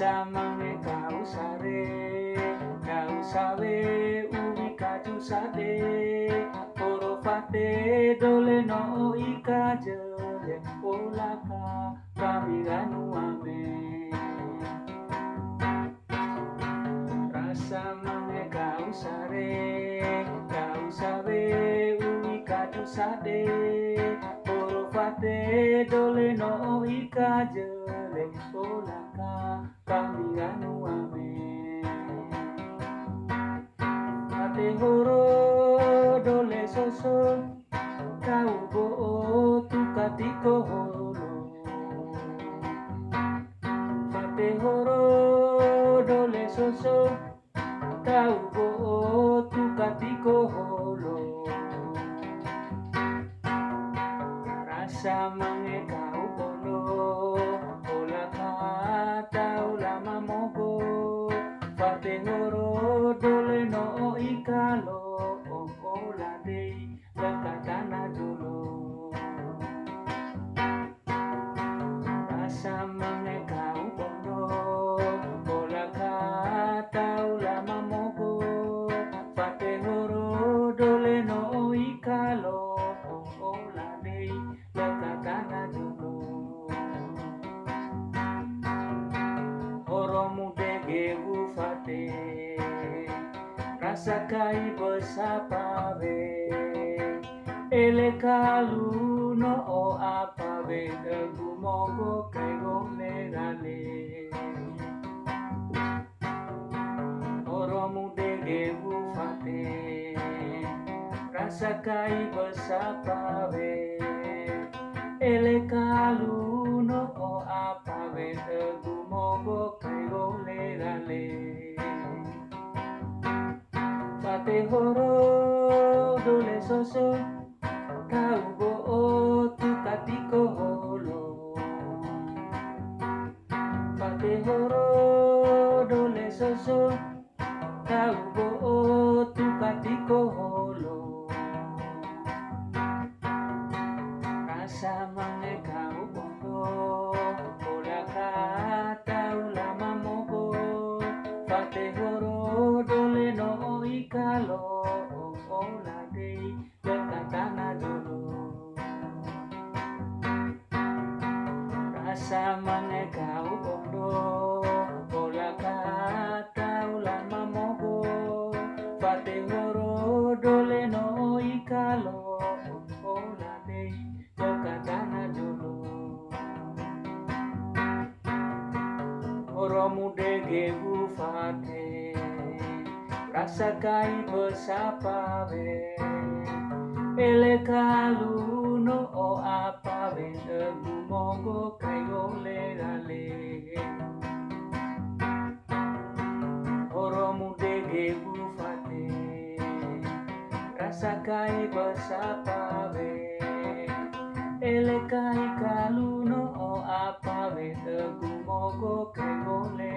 samame kausare kausabe umi kajusade orofate dole no ikajele olaka kamiranu ame. Rasa mame kausare kausabe umi kajusade orofate dole no ikajele vez por acá caminando a mí. Ate horo dole soso kaubo tukatiko horo. Ate horo dole soso kaubo tukatiko horo. Rasa mangekau polo. Horo dole no Rasa kai besapa be Ele kalu no o apa be Degu mogo kai gome gale Horo mude gebu fate Rasa kai besapa be Ele dole soso Kau bo tu horo dole soso Kau bo tu sama negau bondo bola kata ulama mobo fate horo dole no ikalo ola dei yokatana jolo horo mude gebu fate rasakai bersapa be ele kalun sa kai pa sa pawe ele kai kaluno o apave te kumoko ke kole